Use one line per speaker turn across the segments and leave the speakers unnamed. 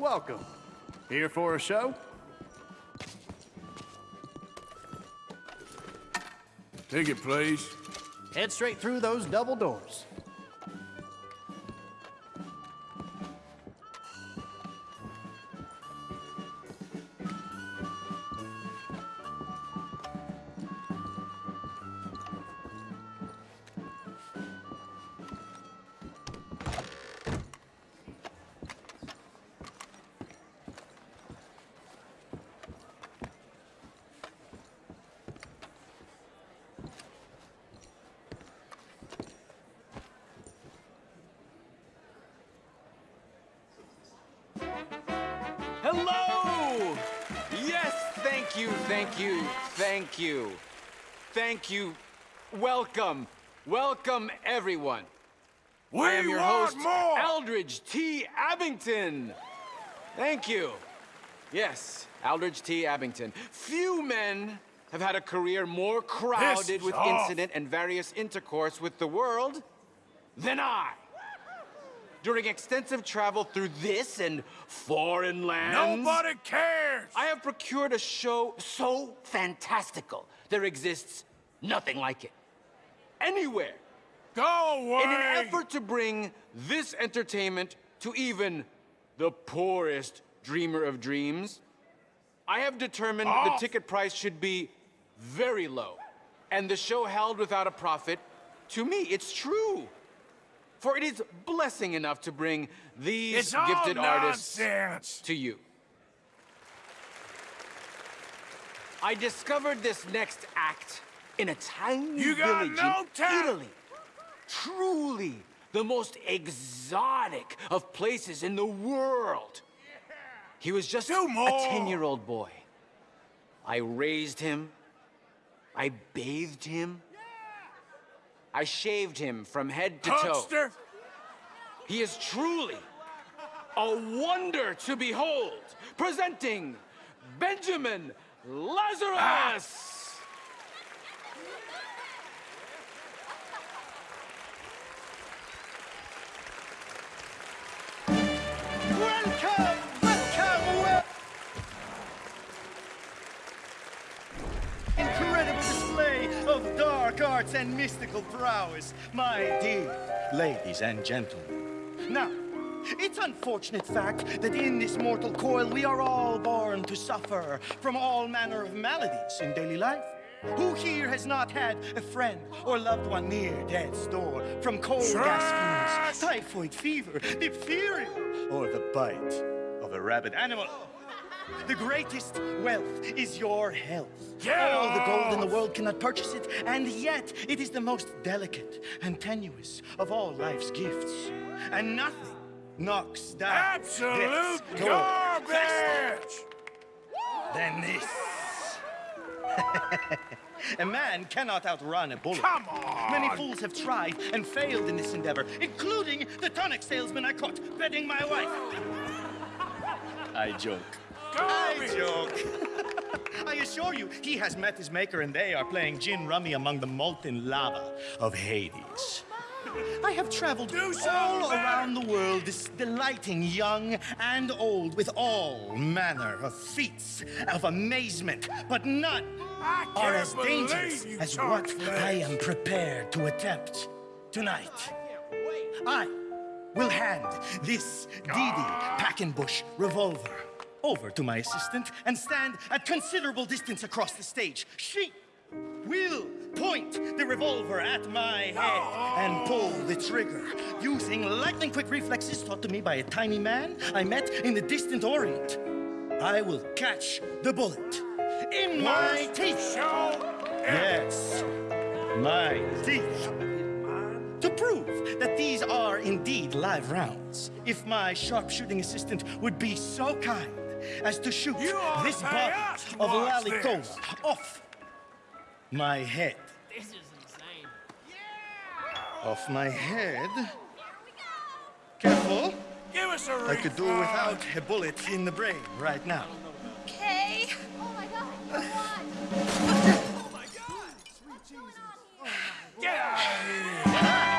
welcome. Here for a show?
Ticket, please.
Head straight through those double doors.
Thank you, thank you, thank you. Thank you. Welcome. Welcome, everyone.
We
I am your host,
more!
Aldridge T. Abington. Thank you. Yes, Aldridge T. Abington. Few men have had a career more crowded with
off.
incident and various intercourse with the world than I. During extensive travel through this and foreign lands,
Nobody cares!
I have procured a show so fantastical, there exists nothing like it. Anywhere.
Go away!
In an effort to bring this entertainment to even the poorest dreamer of dreams, I have determined
Off.
the ticket price should be very low, and the show held without a profit. To me, it's true. For it is blessing enough to bring these
It's
gifted artists
nonsense!
to you. I discovered this next act in a tiny
You got
village
no
in. Italy. Truly the most exotic of places in the world. He was just a 10-year-old boy. I raised him. I bathed him. I shaved him from head to toe.
Huckster!
He is truly a wonder to behold. Presenting Benjamin Lazarus.
Welcome! Welcome! Dark arts and mystical prowess, my dear ladies and gentlemen. Now, it's unfortunate fact that in this mortal coil we are all born to suffer from all manner of maladies in daily life. Who here has not had a friend or loved one near death's door from cold gas fumes, typhoid fever, diphtheria, or the bite of a rabid animal? The greatest wealth is your health.
Get
All the gold in the world cannot purchase it, and yet it is the most delicate and tenuous of all life's gifts. And nothing knocks down
Absolute
door faster
garbage!
than this. a man cannot outrun a bullet.
Come on!
Many fools have tried and failed in this endeavor, including the tonic salesman I caught bedding my wife. I joke. I joke. I assure you, he has met his maker and they are playing gin rummy among the molten lava of Hades. I have traveled all around the world, this delighting young and old with all manner of feats of amazement, but none are as dangerous as what. I am prepared to attempt tonight. I will hand this Didi Packenbush revolver over to my assistant and stand at considerable distance across the stage. She will point the revolver at my head and pull the trigger using lightning quick reflexes taught to me by a tiny man I met in the distant Orient. I will catch the bullet in my teeth. Yes, my teeth. To prove that these are indeed live rounds, if my sharpshooting assistant would be so kind as to shoot this
to
bottle
pay us to
of
watch
Lalicola
this.
off my head.
This is insane. Yeah!
Off my head. Careful.
Give us a
I could do without a bullet in the brain right now.
Okay. Oh my god, what?
Get out of here!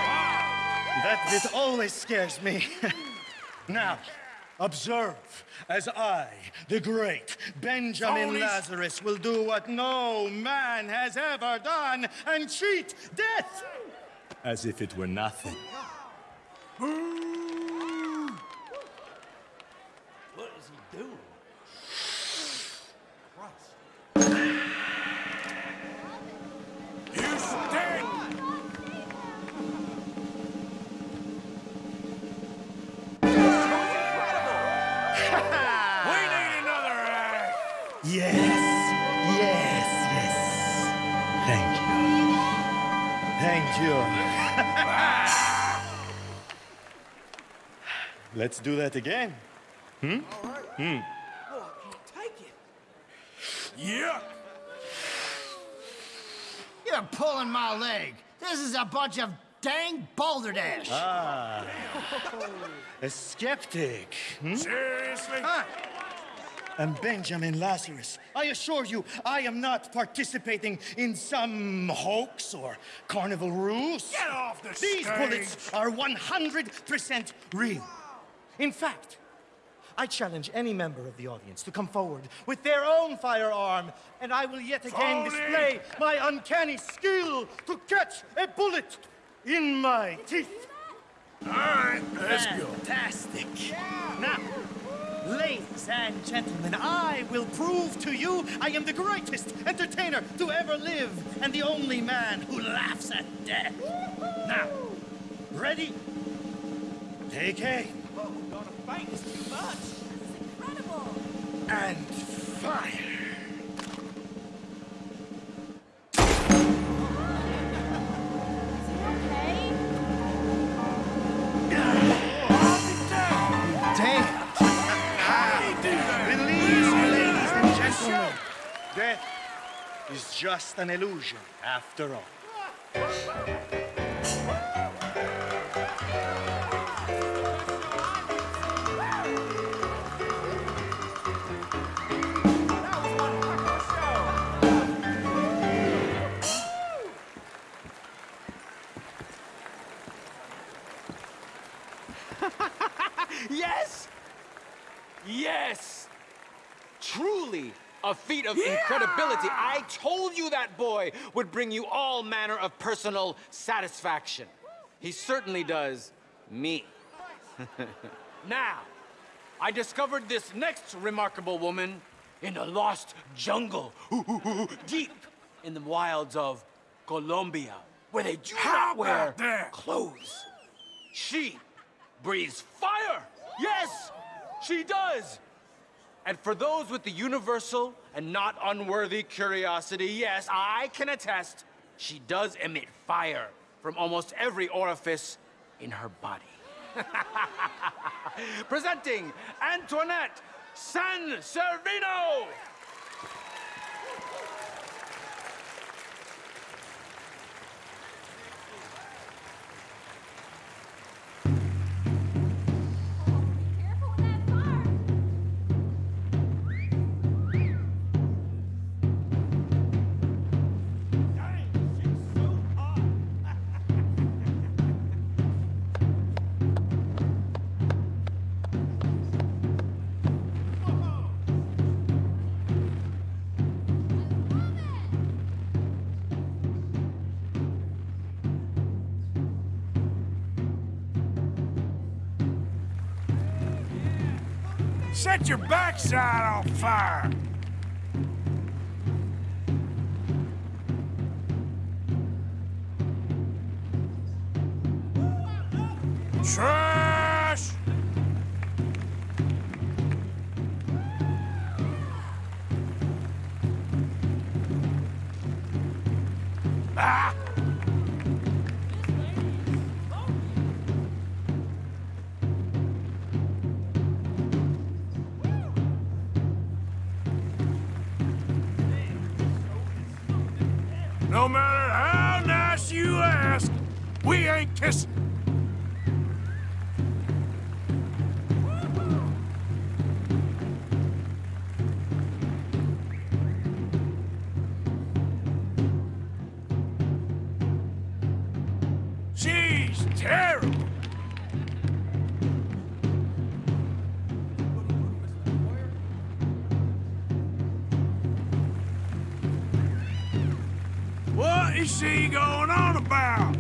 That bit always scares me. now, Observe as I, the great Benjamin
Phonies.
Lazarus, will do what no man has ever done and cheat death as if it were nothing.
What is he doing? You
Let's do that again.
Yuck!
You're pulling my leg. This is a bunch of dang balderdash.
A skeptic. hmm?
Seriously?
Ah. And Benjamin Lazarus, I assure you, I am not participating in some hoax or carnival ruse.
Get off the
These
stage!
bullets are 100% real. In fact, I challenge any member of the audience to come forward with their own firearm, and I will yet again display my uncanny skill to catch a bullet in my teeth.
All right, let's go.
Fantastic. Now, ladies and gentlemen, I will prove to you I am the greatest entertainer to ever live and the only man who laughs at death. Now, ready? Take aim
Incredible.
and fire.
Okay.
Damn.
Release, ladies and gentlemen. Death is just an illusion after all.
Yes! Yes! Truly a feat of incredibility. I told you that boy would bring you all manner of personal satisfaction. He certainly does me. now, I discovered this next remarkable woman in a lost jungle, deep in the wilds of Colombia, where they do
How
not wear clothes. She breathes fire! Yes, she does! And for those with the universal and not unworthy curiosity, yes, I can attest, she does emit fire from almost every orifice in her body. Presenting Antoinette San Servino!
Set your backside on fire! Trash! No matter how nice you ask, we ain't kissing. On about?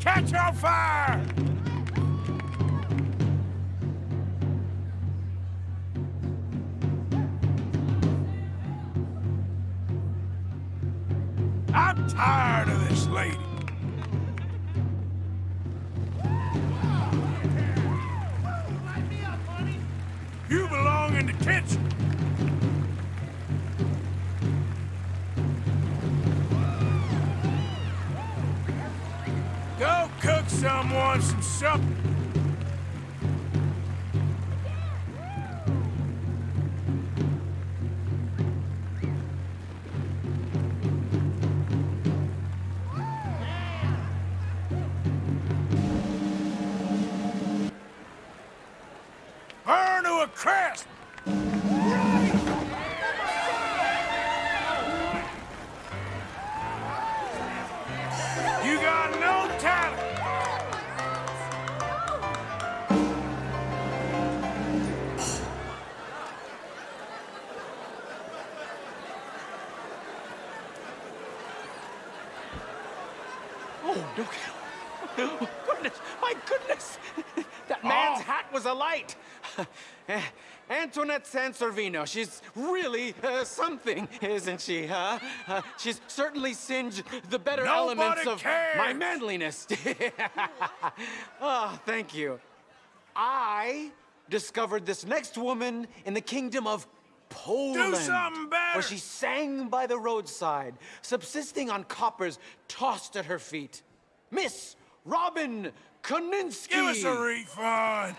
Catch on fire! You belong in detention. Go cook someone some supper. Burn
Antoinette Sansorvino, she's really uh, something, isn't she, huh? Uh, she's certainly singed the better
Nobody
elements of my manliness. oh, thank you. I discovered this next woman in the kingdom of Poland.
something better.
Where she sang by the roadside, subsisting on coppers tossed at her feet. Miss Robin Koninsky.
Give us a refund!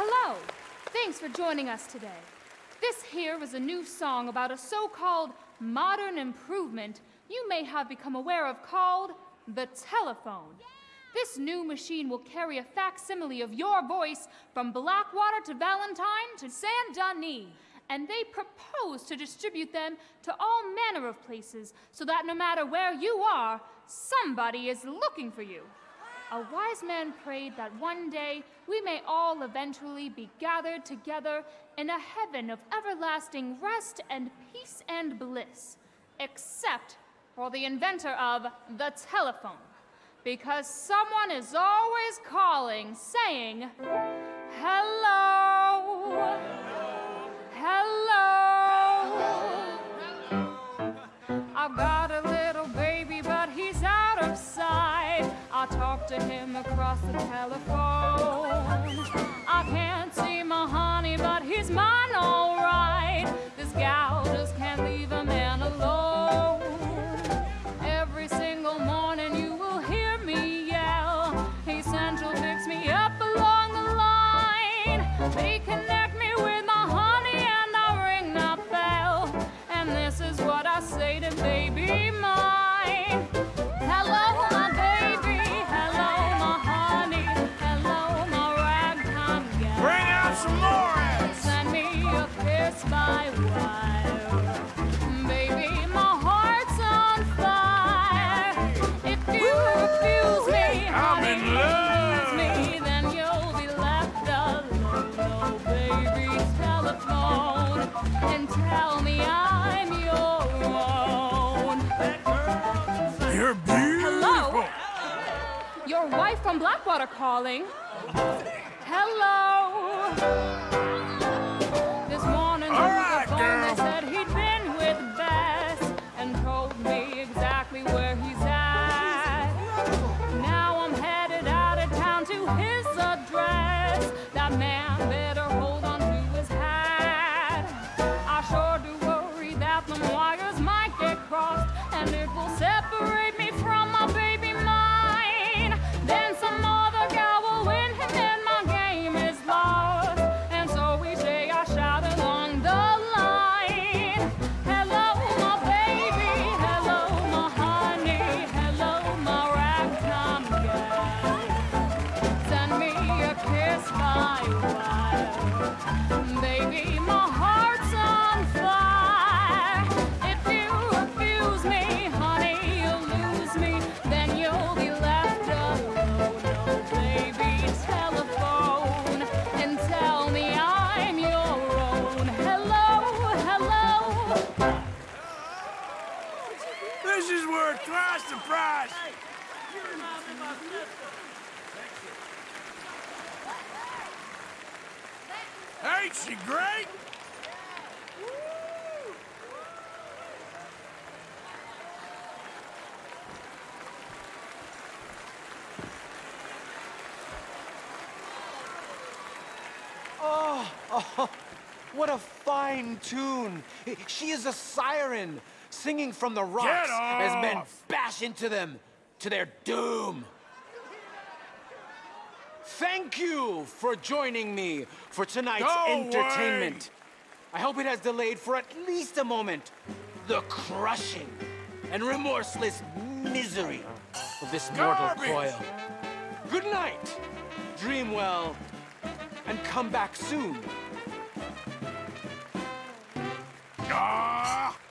Hello! Thanks for joining us today. This here is a new song about a so called modern improvement you may have become aware of called the telephone. This new machine will carry a facsimile of your voice from Blackwater to Valentine to Saint Denis, and they propose to distribute them to all manner of places so that no matter where you are, somebody is looking for you. A wise man prayed that one day we may all eventually be gathered together in a heaven of everlasting rest and peace and bliss, except for the inventor of the telephone. Because someone is always calling, saying, Hello! Hello! I've got a I talk to him across the telephone. I can't see my honey, but he's mine all right. This gal just can't leave a man alone. Every single morning you will hear me yell. Hey, Central, fix me up along the line. They connect me with my honey and I ring that bell. And this is what I say to baby from Blackwater calling. Hello. Surprise, surprise! Hey, you remind me of my sister.
Ain't she great?
Fine tune! She is a siren, singing from the rocks as men bash into them to their doom. Thank you for joining me for tonight's
Go
entertainment. I hope it has delayed for at least a moment the crushing and remorseless misery of this mortal coil. Good night, dream well, and come back soon.
Ah!